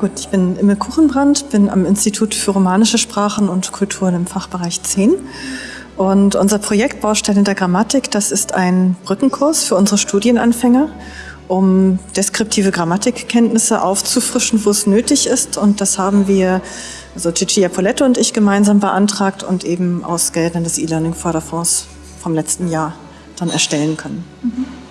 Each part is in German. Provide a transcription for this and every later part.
Gut, ich bin Imme Kuchenbrand, bin am Institut für Romanische Sprachen und Kulturen im Fachbereich 10. Und unser Projekt Baustellen der Grammatik, das ist ein Brückenkurs für unsere Studienanfänger, um deskriptive Grammatikkenntnisse aufzufrischen, wo es nötig ist. Und das haben wir, also Cecilia Poletto und ich gemeinsam beantragt und eben aus Geldern des E-Learning-Förderfonds vom letzten Jahr dann erstellen können. Mhm.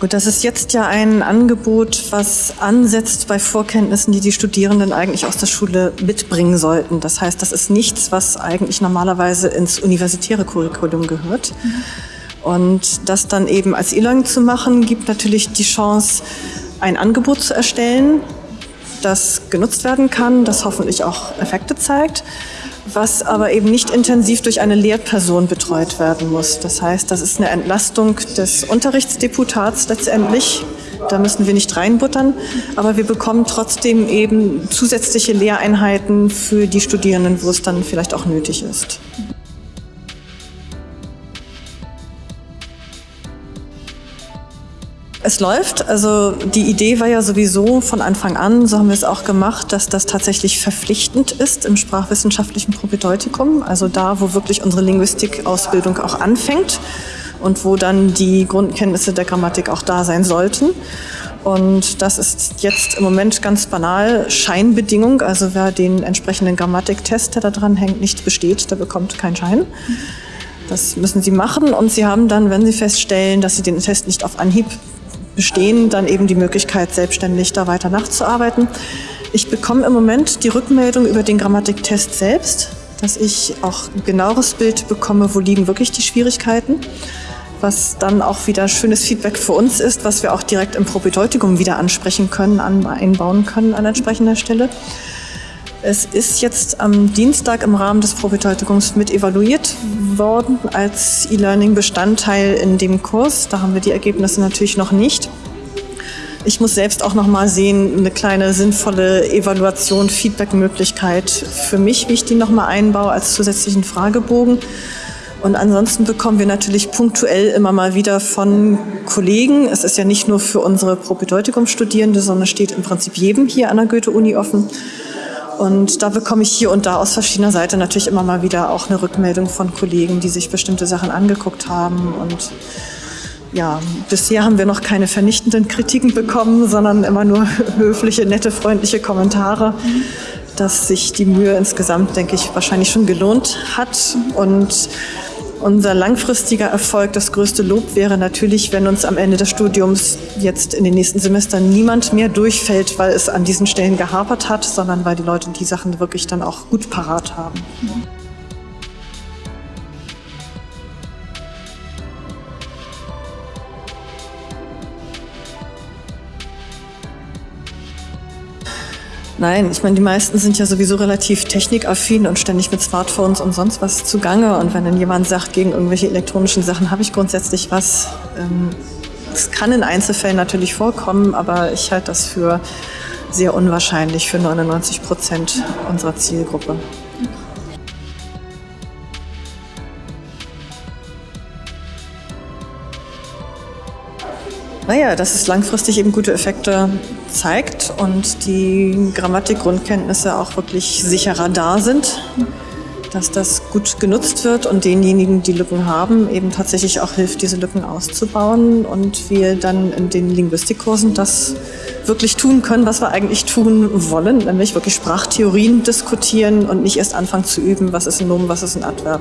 Gut, das ist jetzt ja ein Angebot, was ansetzt bei Vorkenntnissen, die die Studierenden eigentlich aus der Schule mitbringen sollten. Das heißt, das ist nichts, was eigentlich normalerweise ins universitäre Curriculum gehört. Mhm. Und das dann eben als E-Learning zu machen, gibt natürlich die Chance, ein Angebot zu erstellen, das genutzt werden kann, das hoffentlich auch Effekte zeigt was aber eben nicht intensiv durch eine Lehrperson betreut werden muss. Das heißt, das ist eine Entlastung des Unterrichtsdeputats letztendlich. Da müssen wir nicht reinbuttern, aber wir bekommen trotzdem eben zusätzliche Lehreinheiten für die Studierenden, wo es dann vielleicht auch nötig ist. Es läuft. Also die Idee war ja sowieso von Anfang an, so haben wir es auch gemacht, dass das tatsächlich verpflichtend ist im sprachwissenschaftlichen Propedeutikum. Also da, wo wirklich unsere Linguistikausbildung auch anfängt und wo dann die Grundkenntnisse der Grammatik auch da sein sollten. Und das ist jetzt im Moment ganz banal Scheinbedingung. Also wer den entsprechenden Grammatiktest, der da dran hängt, nicht besteht, der bekommt keinen Schein. Das müssen Sie machen und Sie haben dann, wenn Sie feststellen, dass Sie den Test nicht auf Anhieb bestehen, dann eben die Möglichkeit, selbstständig da weiter nachzuarbeiten. Ich bekomme im Moment die Rückmeldung über den Grammatiktest selbst, dass ich auch ein genaueres Bild bekomme, wo liegen wirklich die Schwierigkeiten, was dann auch wieder schönes Feedback für uns ist, was wir auch direkt im Propedeutikum wieder ansprechen können, einbauen können an entsprechender Stelle. Es ist jetzt am Dienstag im Rahmen des Propedeutikums mit evaluiert worden als E-Learning-Bestandteil in dem Kurs. Da haben wir die Ergebnisse natürlich noch nicht. Ich muss selbst auch noch mal sehen, eine kleine sinnvolle Evaluation, Feedback-Möglichkeit für mich, wie ich die noch mal einbaue als zusätzlichen Fragebogen. Und ansonsten bekommen wir natürlich punktuell immer mal wieder von Kollegen. Es ist ja nicht nur für unsere Propedeutikum-Studierende, sondern steht im Prinzip jedem hier an der Goethe-Uni offen und da bekomme ich hier und da aus verschiedener Seite natürlich immer mal wieder auch eine Rückmeldung von Kollegen, die sich bestimmte Sachen angeguckt haben. Und ja, bisher haben wir noch keine vernichtenden Kritiken bekommen, sondern immer nur höfliche, nette, freundliche Kommentare, dass sich die Mühe insgesamt, denke ich, wahrscheinlich schon gelohnt hat. Und unser langfristiger Erfolg, das größte Lob wäre natürlich, wenn uns am Ende des Studiums jetzt in den nächsten Semestern niemand mehr durchfällt, weil es an diesen Stellen gehapert hat, sondern weil die Leute die Sachen wirklich dann auch gut parat haben. Nein, ich meine, die meisten sind ja sowieso relativ technikaffin und ständig mit Smartphones und sonst was zugange. Und wenn dann jemand sagt, gegen irgendwelche elektronischen Sachen habe ich grundsätzlich was, ähm, es kann in Einzelfällen natürlich vorkommen, aber ich halte das für sehr unwahrscheinlich für 99 Prozent unserer Zielgruppe. Naja, dass es langfristig eben gute Effekte zeigt und die Grammatikgrundkenntnisse auch wirklich sicherer da sind, dass das gut genutzt wird und denjenigen, die Lücken haben, eben tatsächlich auch hilft, diese Lücken auszubauen und wir dann in den Linguistikkursen das wirklich tun können, was wir eigentlich tun wollen, nämlich wirklich Sprachtheorien diskutieren und nicht erst anfangen zu üben, was ist ein Nomen, was ist ein Adverb.